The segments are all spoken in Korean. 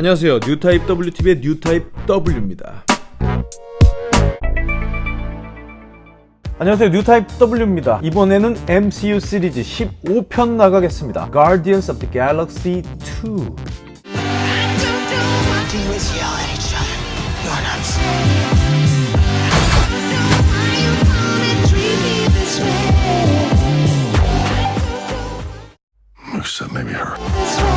안녕하세요 뉴타입 WTV의 뉴타입 W입니다 안녕하세요 뉴타입 W입니다 이번에는 MCU 시리즈 15편 나가겠습니다 Guardians of the Galaxy 2 All you do is yell at each other. You're not Except maybe her.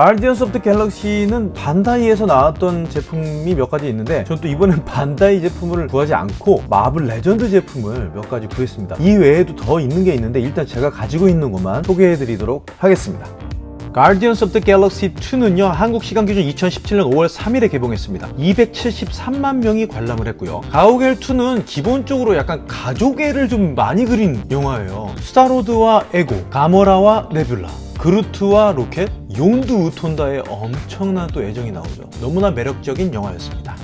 Guardians of the Galaxy는 반다이에서 나왔던 제품이 몇 가지 있는데 전 또 이번엔 반다이 제품을 구하지 않고 Marvel Legend 제품을 몇 가지 구했습니다. 이 외에도 더 있는 게 있는데 일단 제가 가지고 있는 것만 소개해 드리도록 하겠습니다. of the Galaxy 2는요 한국 시간 기준 2017년 5월 3일에 개봉했습니다. 273만 명이 관람을 했고요. 가오갤 2는 기본적으로 약간 가족애를 좀 많이 그린 영화예요. 스타로드와 에고 가모라와 네뷸라 그루트와 로켓, 욘두 우돈타의 엄청난 또 애정이 나오죠 너무나 매력적인 영화였습니다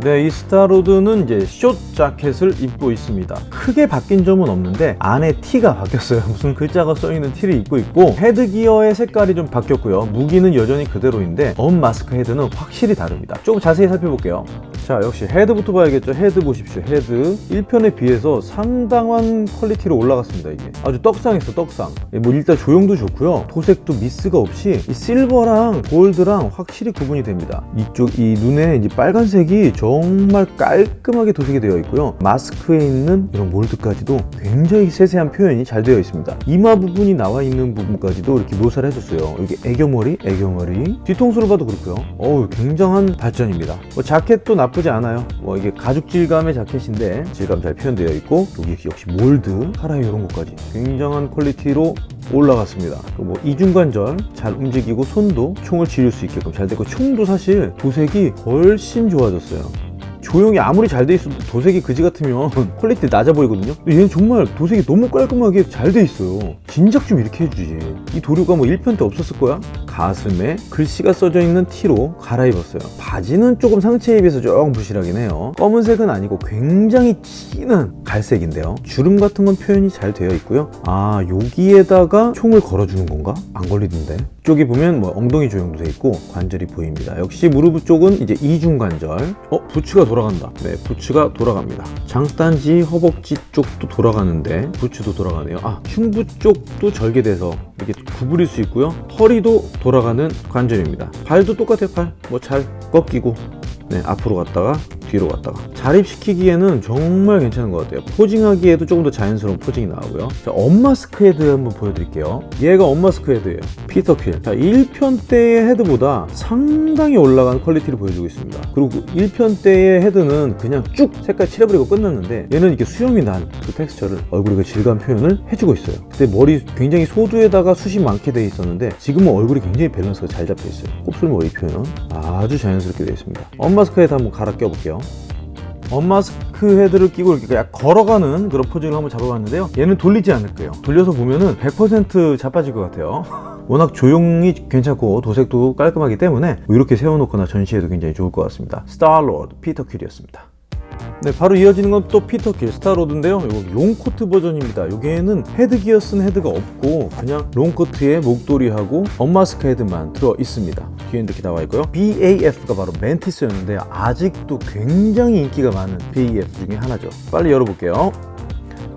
네, 이 스타로드는 이제 숏 자켓을 입고 있습니다. 크게 바뀐 점은 없는데 안에 티가 바뀌었어요. 무슨 글자가 써있는 티를 입고 있고 헤드기어의 색깔이 좀 바뀌었고요. 무기는 여전히 그대로인데 unmask 헤드는 확실히 다릅니다. 조금 자세히 살펴볼게요. 자, 역시 헤드부터 봐야겠죠. 헤드 보십시오. 헤드 1편에 비해서 상당한 quality로 올라갔습니다. 이게 아주 떡상했어, 떡상. 예, 뭐 일단 조형도 좋고요. 도색도 미스가 없이 이 실버랑 골드랑 확실히 구분이 됩니다. 이쪽 이 눈에 이제 빨간색이 정말 깔끔하게 도색이 되어 있고요. 마스크에 있는 이런 mold까지도 굉장히 세세한 표현이 잘 되어 있습니다. 이마 부분이 나와 있는 부분까지도 이렇게 묘사를 해줬어요. 여기 애교머리, 애교머리. 뒤통수를 봐도 그렇고요. 어우, 굉장한 발전입니다. 뭐 자켓도 나쁘지 않아요. 뭐 이게 가죽 질감의 자켓인데 질감 잘 표현되어 있고 여기 역시 mold, 카라이 이런 것까지 굉장한 quality로 올라갔습니다. 그뭐 이중관절 잘 움직이고 손도 총을 지를 수 있게끔 잘 됐고 총도 사실 도색이 훨씬 좋아졌어요. 조형이 아무리 잘 돼 있어도 도색이 그지 같으면 quality 낮아 보이거든요. 얘는 정말 도색이 너무 깔끔하게 잘 돼 있어요. 진작 좀 이렇게 해주지. 이 도료가 뭐 1편 때 없었을 거야? 가슴에 글씨가 써져 있는 티로 갈아입었어요. 바지는 조금 상체에 비해서 조금 부실하긴 해요. 검은색은 아니고 굉장히 진한 갈색인데요. 주름 같은 건 표현이 잘 되어 있고요. 아 여기에다가 총을 걸어주는 건가? 안 걸리던데. 쪽에 보면 뭐 엉덩이 조형도 돼 있고 관절이 보입니다. 역시 무릎 쪽은 이제 이중관절. 어? 부츠가 돌아간다. 네 부츠가 돌아갑니다. 장단지 허벅지 쪽도 돌아가는데 부츠도 돌아가네요. 아 흉부 쪽도 절개돼서 이렇게 구부릴 수 있고요. 허리도 돌아가는 관절입니다. 발도 똑같아요 팔 뭐 잘 꺾이고. 네 앞으로 갔다가 뒤로 갔다가 자립시키기에는 정말 괜찮은 것 같아요. posing하기에도 조금 더 자연스러운 posing이 나오고요. 자 unmask 헤드 한번 보여드릴게요. 얘가 unmask 헤드예요. 피터 퀼 자 1편 때의 헤드보다 상당히 올라간 quality를 보여주고 있습니다. 그리고 1편 때의 헤드는 그냥 쭉 색깔 칠해버리고 끝났는데 얘는 이렇게 수염이 난 그 텍스처를 얼굴의 그 질감 표현을 해주고 있어요. 그때 머리 굉장히 소두에다가 숱이 많게 돼 있었는데 지금은 얼굴이 굉장히 밸런스가 잘 잡혀 있어요. 곱슬머리 표현 아주 자연스럽게 되어 있습니다. unmask 헤드 한번 갈아 껴볼게요 unmask 헤드를 끼고 이렇게 그냥 걸어가는 그런 포즈를 한번 잡아봤는데요. 얘는 돌리지 않을 거예요. 돌려서 보면은 100% 자빠질 것 같아요. 워낙 조형이 괜찮고 도색도 깔끔하기 때문에 뭐 이렇게 세워놓거나 전시해도 굉장히 좋을 것 같습니다. 스타로드 피터 퀼이었습니다 네, 바로 이어지는 건 또 피터 퀼 스타로드인데요. 이거 롱코트 버전입니다. 여기에는 헤드기어 쓴 헤드가 없고 그냥 롱코트에 목도리하고 unmask 헤드만 들어 있습니다. 뒤에 이렇게 나와 있고요. BAF가 바로 맨티스였는데 아직도 굉장히 인기가 많은 BAF 중에 하나죠. 빨리 열어볼게요.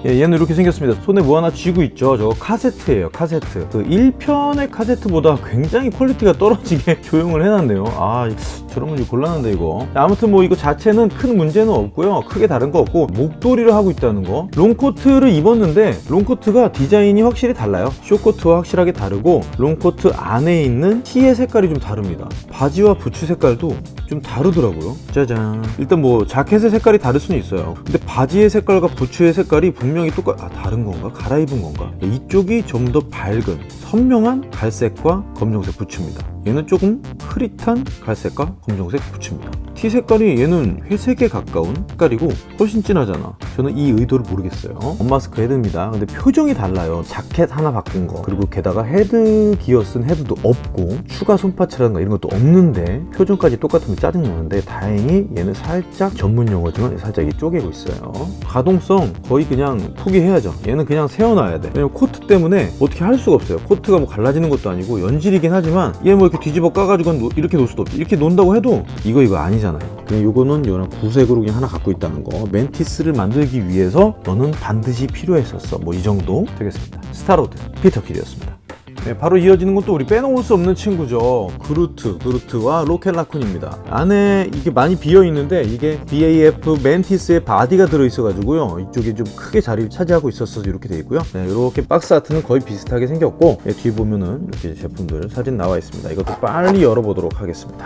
예, 얘는 이렇게 생겼습니다. 손에 뭐 하나 쥐고 있죠. 저거 카세트예요. 카세트. 그 1편의 카세트보다 굉장히 quality가 떨어지게 조형을 해놨네요. 아, 저런 건좀 곤란한데 이거. 아무튼 뭐 이거 자체는 큰 문제는 없고요. 크게 다른 거 없고 목도리를 하고 있다는 거. 롱코트를 입었는데 롱코트가 디자인이 확실히 달라요. short코트와 확실하게 다르고 롱코트 안에 있는 티의 색깔이 좀 다릅니다. 바지와 부츠 색깔도 좀 다르더라고요. 짜잔. 일단 뭐 자켓의 색깔이 다를 수는 있어요. 근데 바지의 색깔과 부츠의 색깔이 분명 히 똑같 아 다른 건가? 갈아입은 건가? 이쪽이 좀 더 밝은 선명한 갈색과 검정색 부츠입니다. 얘는 조금 흐릿한 갈색과 검정색 부츠입니다. 티 색깔이 얘는 회색에 가까운 색깔이고 훨씬 진하잖아. 저는 이 의도를 모르겠어요. unmask 헤드입니다. 근데 표정이 달라요. 자켓 하나 바꾼 거. 그리고 게다가 헤드 기어 쓴 헤드도 없고 추가 손parts라든가 이런 것도 없는데 표정까지 똑같은 게 짜증나는데 다행히 얘는 살짝 전문 용어지만 살짝 이 쪼개고 있어요. 가동성 거의 그냥 포기해야죠. 얘는 그냥 세워놔야 돼. 왜냐면 코트 때문에 어떻게 할 수가 없어요. 코트가 뭐 갈라지는 것도 아니고 연질이긴 하지만 얘뭐 이렇게 뒤집어 까가지고 놓- 이렇게 놓을 수도 없지. 이렇게 놓는다고 해도 이거 이거 아니잖아요. 그냥 요거는 요런 구색으로 그냥 하나 갖고 있다는 거. 맨티스를 만들기 위해서 너는 반드시 필요했었어. 뭐 이 정도 되겠습니다. 스타로드 피터 퀼이었습니다 네, 바로 이어지는 것도 우리 빼놓을 수 없는 친구죠. 그루트, 그루트와 로켓라쿤입니다. 안에 이게 많이 비어 있는데 이게 BAF 맨티스의 body가 들어 있어 가지고요. 이쪽에 좀 크게 자리를 차지하고 있어서 이렇게 돼 있고요. 네, 이렇게 box art는 거의 비슷하게 생겼고 네, 뒤에 보면은 이렇게 제품들 사진 나와 있습니다. 이것도 빨리 열어보도록 하겠습니다.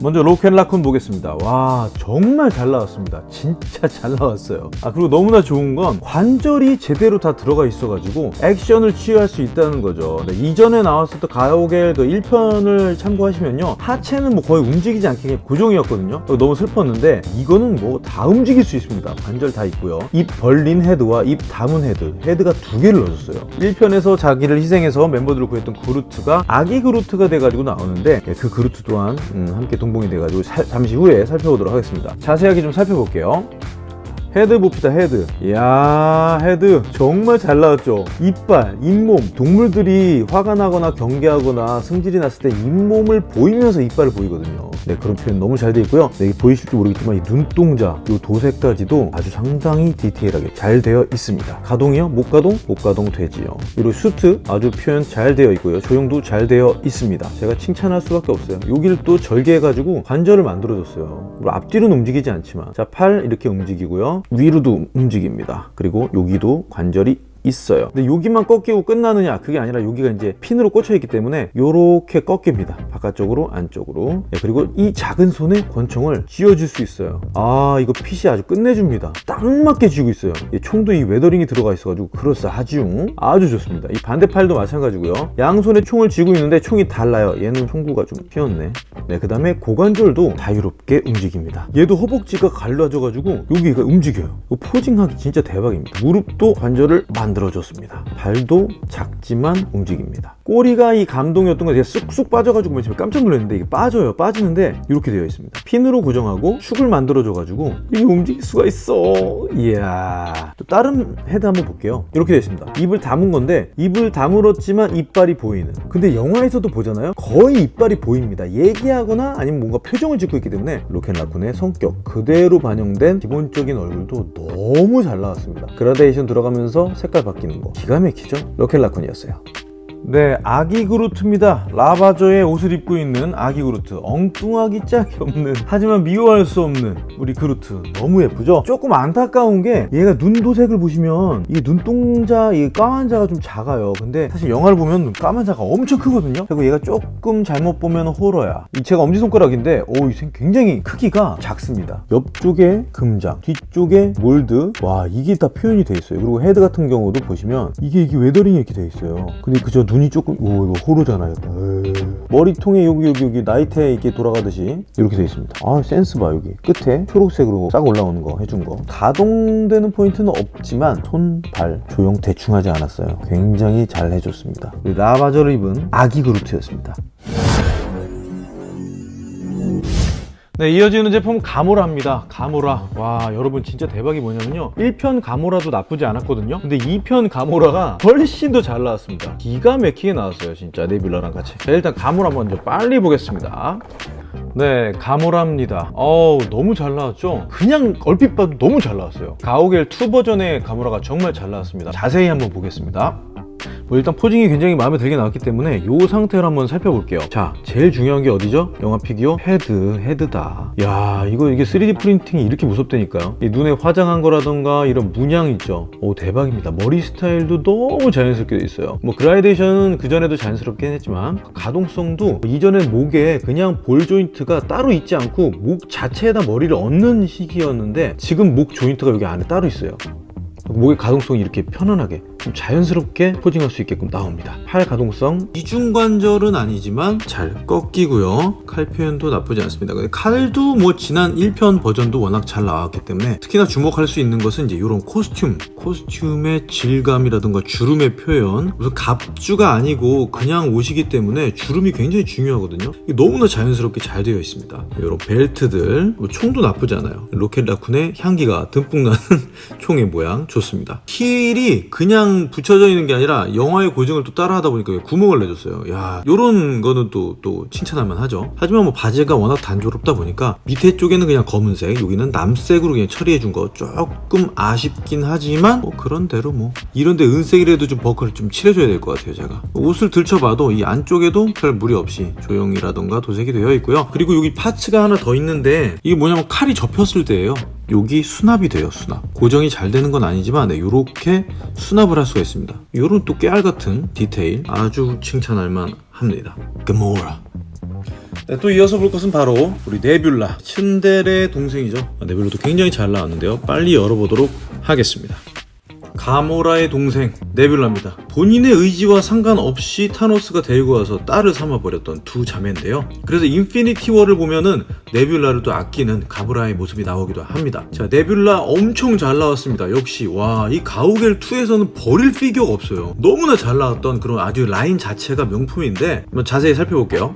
먼저 로켓 라쿤 보겠습니다. 와 정말 잘 나왔습니다. 진짜 잘 나왔어요. 아 그리고 너무나 좋은 건 관절이 제대로 다 들어가 있어 가지고 액션을 취할 수 있다는 거죠. 네, 이전에 나왔었던 가오겔 그 1편을 참고하시면요 하체는 뭐 거의 움직이지 않게 고정이었거든요. 어, 너무 슬펐는데 이거는 뭐 다 움직일 수 있습니다. 관절 다 있고요. 입 벌린 헤드와 입 다문 헤드, 헤드가 두 개를 넣어줬어요. 1편에서 자기를 희생해서 멤버들을 구했던 그루트가 아기 그루트가 돼가지고 나오는데 예, 그 그루트 또한 음, 함께 동 봉이 돼가지고 살- 잠시 후에 살펴보도록 하겠습니다. 자세하게 좀 살펴볼게요. 헤드 봅시다 헤드. 이야 헤드. 정말 잘 나왔죠. 이빨 잇몸. 동물들이 화가 나거나 경계하거나 승질이 났을 때 잇몸을 보이면서 이빨을 보이거든요. 네 그런 표현 너무 잘 돼 있고요. 네, 보이실지 모르겠지만 이 눈동자 이 도색까지도 아주 상당히 디테일하게 잘 되어 있습니다. 가동이요? 목 가동? 목 가동 되지요. 그리고 슈트 아주 표현 잘 되어 있고요. 조형도 잘 되어 있습니다. 제가 칭찬할 수밖에 없어요. 여기를 또 절개해가지고 관절을 만들어줬어요. 앞뒤로는 움직이지 않지만. 자 팔 이렇게 움직이고요 위로도 움직입니다. 그리고 여기도 관절이 있어요. 근데 여기만 꺾이고 끝나느냐? 그게 아니라 여기가 이제 핀으로 꽂혀 있기 때문에 요렇게 꺾입니다. 바깥쪽으로 안쪽으로. 네, 그리고 이 작은 손에 권총을 쥐어줄 수 있어요. 아 이거 핏이 아주 끝내줍니다. 딱 맞게 쥐고 있어요. 이 총도 이 weathering이 들어가 있어가지고 그럴싸하죠. 아주 좋습니다. 이 반대팔도 마찬가지고요. 양손에 총을 쥐고 있는데 총이 달라요. 얘는 총구가 좀 휘었네. 네, 그 다음에 고관절도 자유롭게 움직입니다. 얘도 허벅지가 갈라져가지고 여기가 움직여요. posing하기 진짜 대박입니다. 무릎도 관절을 만들어줬습니다. 발도 작지만 움직입니다. 꼬리가 이 감동이었던 거 제가 쑥쑥 빠져가지고 맨 처음에 깜짝 놀랐는데 이게 빠져요. 빠지는데 이렇게 되어 있습니다. 핀으로 고정하고 축을 만들어 줘 가지고 이게 움직일 수가 있어. 이야. 또 다른 헤드 한번 볼게요. 이렇게 되어 있습니다. 입을 다문 건데 입을 다물었지만 이빨이 보이는. 근데 영화에서도 보잖아요. 거의 이빨이 보입니다. 얘기하거나 아니면 뭔가 표정을 짓고 있기 때문에 로켓라쿤의 성격 그대로 반영된 기본적인 얼굴도 너무 잘 나왔습니다. 그라데이션 들어가면서 색깔 바뀌는 거 기가 막히죠? 로켓라쿤이었어요. 네, 아기 그루트입니다. 라바저의 옷을 입고 있는 아기 그루트. 엉뚱하기 짝이 없는, 하지만 미워할 수 없는 우리 그루트. 너무 예쁘죠? 조금 안타까운 게 얘가 눈 도색을 보시면 이 눈동자, 이 까만 자가 좀 작아요. 근데 사실 영화를 보면 까만 자가 엄청 크거든요. 그리고 얘가 조금 잘못 보면 호러야. 이 제가 엄지손가락인데, 오, 이 생- 굉장히 크기가 작습니다. 옆쪽에 금장, 뒤쪽에 몰드. 와, 이게 다 표현이 돼 있어요. 그리고 헤드 같은 경우도 보시면 이게 이게 weathering이 이렇게 돼 있어요. 근데 그저 눈이 조금 오 이거 호로잖아요. 에이. 머리통에 여기 여기 여기 나이트에 이렇게 돌아가듯이 이렇게 돼 있습니다. 아 센스 봐 여기 끝에 초록색으로 싹 올라오는 거 해준 거. 가동되는 포인트는 없지만 손, 발 조형 대충 하지 않았어요. 굉장히 잘 해줬습니다. 라바저를 입은 아기 그루트였습니다. 네, 이어지는 제품은 가모라입니다. 가모라. 와, 여러분 진짜 대박이 뭐냐면요. 1편 가모라도 나쁘지 않았거든요. 근데 2편 가모라가 훨씬 더 잘 나왔습니다. 기가 막히게 나왔어요, 진짜. 네뷸라랑 같이. 자, 일단 가모라 먼저 빨리 보겠습니다. 네, 가모라입니다. 어우, 너무 잘 나왔죠? 그냥 얼핏 봐도 너무 잘 나왔어요. 가오겔 2 버전의 가모라가 정말 잘 나왔습니다. 자세히 한번 보겠습니다. 뭐 일단 posing이 굉장히 마음에 들게 나왔기 때문에 이 상태를 한번 살펴볼게요. 자 제일 중요한 게 어디죠? 영화 피규어? 헤드 헤드다. 야 이거 이게 3D 프린팅이 이렇게 무섭다니까요. 이 눈에 화장한 거라던가 이런 문양 있죠? 오 대박입니다. 머리 스타일도 너무 자연스럽게 돼 있어요. 뭐 그라데이션은 그전에도 자연스럽긴 했지만 가동성도 이전에 목에 그냥 ball joint가 따로 있지 않고 목 자체에다 머리를 얹는 시기였는데 지금 목 joint가 여기 안에 따로 있어요 목의 가동성이 이렇게 편안하게 좀 자연스럽게 포징할 수 있게끔 나옵니다. 팔 가동성 이중관절은 아니지만 잘 꺾이고요. 칼 표현도 나쁘지 않습니다. 근데 칼도 뭐 지난 1편 버전도 워낙 잘 나왔기 때문에 특히나 주목할 수 있는 것은 이제 이런 코스튬, 코스튬의 질감이라든가 주름의 표현 무슨 갑주가 아니고 그냥 옷이기 때문에 주름이 굉장히 중요하거든요. 너무나 자연스럽게 잘 되어 있습니다. 이런 벨트들, 뭐 총도 나쁘지 않아요. 로켓 라쿤의 향기가 듬뿍 나는 총의 모양 좋습니다. 힐이 그냥 붙여져 있는 게 아니라 영화의 고증을 또 따라하다 보니까 구멍을 내줬어요. 야, 요런 거는 또, 또 칭찬할 만 하죠. 하지만 뭐 바지가 워낙 단조롭다 보니까 밑에 쪽에는 그냥 검은색, 여기는 남색으로 그냥 처리해 준 거 조금 아쉽긴 하지만 뭐 그런 대로 뭐 이런데 은색이라도 좀 버클을 좀 칠해줘야 될 것 같아요 제가 옷을 들춰봐도 이 안쪽에도 별 무리 없이 조형이라던가 도색이 되어 있고요 그리고 여기 파츠가 하나 더 있는데 이게 뭐냐면 칼이 접혔을 때예요 여기 수납이 돼요 수납. 고정이 잘 되는 건 아니지만 네, 이렇게 수납을 할 수가 있습니다. 이런 또 깨알 같은 디테일 아주 칭찬할 만 합니다. 가모라 네, 또 이어서 볼 것은 바로 우리 네뷸라 츤데레 동생이죠. 아, 네뷸라도 굉장히 잘 나왔는데요. 빨리 열어보도록 하겠습니다 가모라의 동생 네뷸라입니다. 본인의 의지와 상관없이 타노스가 데리고 와서 딸을 삼아버렸던 두 자매인데요. 그래서 인피니티 워를 보면은 네뷸라를 또 아끼는 가모라의 모습이 나오기도 합니다. 자 네뷸라 엄청 잘 나왔습니다. 역시 와 이 가오갤 2에서는 버릴 피규어가 없어요. 너무나 잘 나왔던 그런 아주 라인 자체가 명품인데 한번 자세히 살펴볼게요.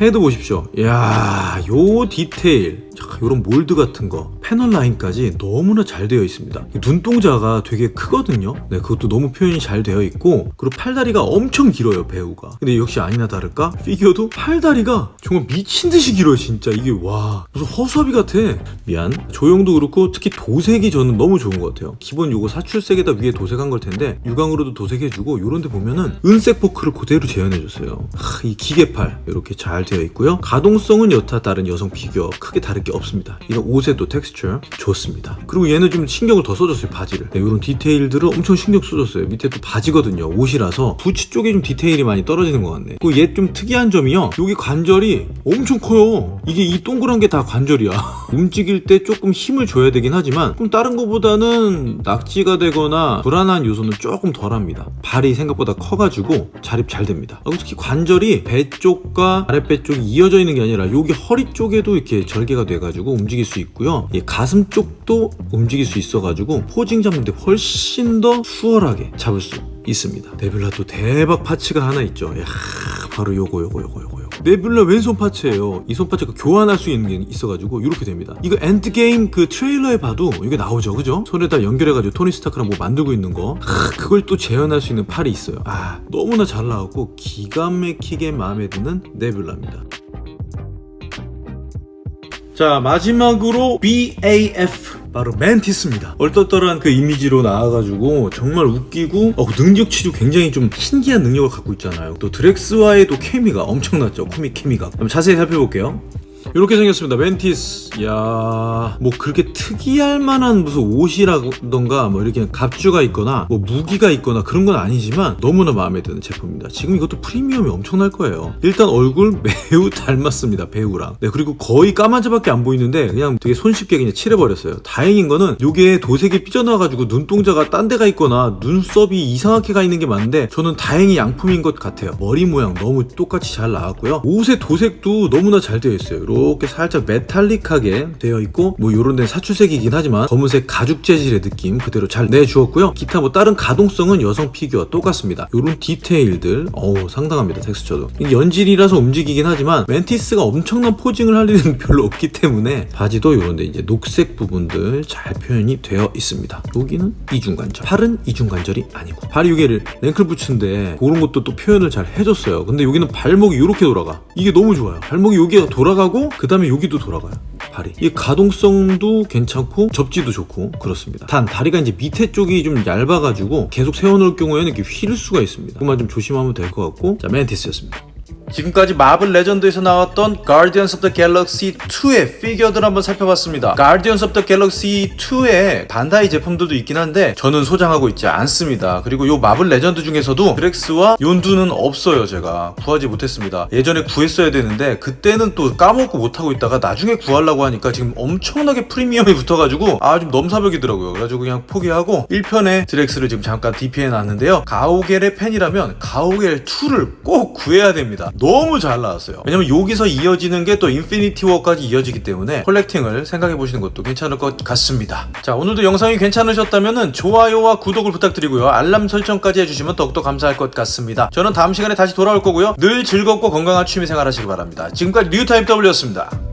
헤드 보십시오. 이야, 요 디테일, 자, 요런 몰드 같은 거, panel line까지 너무나 잘 되어 있습니다. 이 눈동자가 되게 크거든요. 네, 그것도 너무 표현이 잘 되어 있고, 그리고 팔다리가 엄청 길어요, 배우가. 근데 역시 아니나 다를까? 피규어도 팔다리가 정말 미친 듯이 길어요, 진짜. 이게 와, 무슨 허수아비 같아. 미안. 조형도 그렇고, 특히 도색이 저는 너무 좋은 것 같아요. 기본 요거 사출색에다 위에 도색한 걸 텐데, 유광으로도 도색해주고, 요런 데 보면은 은색 포인트를 그대로 재현해줬어요. 하, 이 기계팔, 이렇게 잘 되어 있고요. 가동성은 여타 다른 여성 피규어 크게 다를 게 없습니다. 이런 또 텍스처 좋습니다. 그리고 얘는 좀 신경을 더 써줬어요, 바지를. 네, 이런 디테일들을 엄청 신경 써줬어요. 밑에 또 바지거든요. 옷이라서 부츠 쪽에 좀 디테일이 많이 떨어지는 것 같네. 그리고 얘 좀 특이한 점이요. 여기 관절이 엄청 커요. 이게 이 동그란 게 다 관절이야. 움직일 때 조금 힘을 줘야 되긴 하지만 좀 다른 것보다는 낙지가 되거나 불안한 요소는 조금 덜합니다. 발이 생각보다 커가지고 자립 잘 됩니다. 그리고 특히 관절이 배 쪽과 아랫배 쪽이 이어져 있는 게 아니라 여기 허리 쪽에도 이렇게 절개가 돼가지고 움직일 수 있고요. 이 가슴 쪽도 움직일 수 있어가지고 posing 잡는데 훨씬 더 수월하게 잡을 수 있습니다. 네뷸라 또 대박 파츠가 하나 있죠. 야, 바로 요거 요거 요거 요거. 네뷸라 왼손 파츠예요. 이 손 파츠가 교환할 수 있는 게 있어가지고 이렇게 됩니다. 이거 엔드게임 그 트레일러에 봐도 이게 나오죠, 그죠? 손에다 연결해가지고 토니 스타크랑 뭐 만들고 있는 거. 하, 그걸 또 재현할 수 있는 팔이 있어요. 아, 너무나 잘 나왔고 기가 막히게 마음에 드는 네뷸라입니다. 자 마지막으로 BAF 바로 맨티스입니다. 얼떨떨한 그 이미지로 나와가지고 정말 웃기고 어, 그 능력치도 굉장히 좀 신기한 능력을 갖고 있잖아요. 또 드렉스와의 또 케미가 엄청났죠. 코믹 케미가. 한번 자세히 살펴볼게요 이렇게 생겼습니다. 멘티스. 이야 뭐 그렇게 특이할 만한 무슨 옷이라던가 뭐 이렇게 갑주가 있거나 뭐 무기가 있거나 그런 건 아니지만 너무나 마음에 드는 제품입니다. 지금 이것도 프리미엄이 엄청날 거예요. 일단 얼굴 매우 닮았습니다 배우랑. 네 그리고 거의 까만자밖에 안 보이는데 그냥 되게 손쉽게 그냥 칠해버렸어요. 다행인 거는 요게 도색이 삐져나가지고 눈동자가 딴 데가 있거나 눈썹이 이상하게 가 있는 게 많은데 저는 다행히 양품인 것 같아요. 머리 모양 너무 똑같이 잘 나왔고요. 옷의 도색도 너무나 잘 되어 있어요 이렇게 살짝 metallic하게 되어 있고 뭐 요런 데는 사출색이긴 하지만 검은색 가죽 재질의 느낌 그대로 잘 내주었고요. 기타 뭐 다른 가동성은 여성 피규어와 똑같습니다. 요런 디테일들 어우 상당합니다 텍스처도. 연질이라서 움직이긴 하지만 멘티스가 엄청난 posing을 할 일은 별로 없기 때문에 바지도 요런데 이제 녹색 부분들 잘 표현이 되어 있습니다. 여기는 이중관절. 팔은 이중관절이 아니고. 발이 여기 앵클 부츠인데 그런 것도 또 표현을 잘 해줬어요. 근데 여기는 발목이 이렇게 돌아가. 이게 너무 좋아요. 발목이 여기가 돌아가고 그 다음에 여기도 돌아가요. 발이. 이 가동성도 괜찮고 접지도 좋고 그렇습니다. 단 다리가 이제 밑에 쪽이 좀 얇아가지고 계속 세워놓을 경우에는 이렇게 휠 수가 있습니다. 그만 좀 조심하면 될 것 같고. 자 멘티스였습니다 지금까지 마블 레전드에서 나왔던 Guardians of the Galaxy 2의 피규어들 한번 살펴봤습니다. Guardians of the Galaxy 2의 반다이 제품들도 있긴 한데 저는 소장하고 있지 않습니다. 그리고 요 마블 레전드 중에서도 드렉스와 욘두는 없어요. 제가 구하지 못했습니다. 예전에 구했어야 되는데 그때는 또 까먹고 못하고 있다가 나중에 구하려고 하니까 지금 엄청나게 프리미엄이 붙어가지고 아 좀 넘사벽이더라고요. 그래가지고 그냥 포기하고 1편에 드렉스를 지금 잠깐 DP해 놨는데요. 가오겔의 팬이라면 가오겔 2를 꼭 구해야 됩니다. 너무 잘 나왔어요. 왜냐면 여기서 이어지는 게 또 인피니티 워까지 이어지기 때문에 collecting을 생각해 보시는 것도 괜찮을 것 같습니다. 자 오늘도 영상이 괜찮으셨다면 좋아요와 구독을 부탁드리고요. 알람 설정까지 해주시면 더욱더 감사할 것 같습니다. 저는 다음 시간에 다시 돌아올 거고요. 늘 즐겁고 건강한 취미생활 하시기 바랍니다. 지금까지 뉴타임 W였습니다.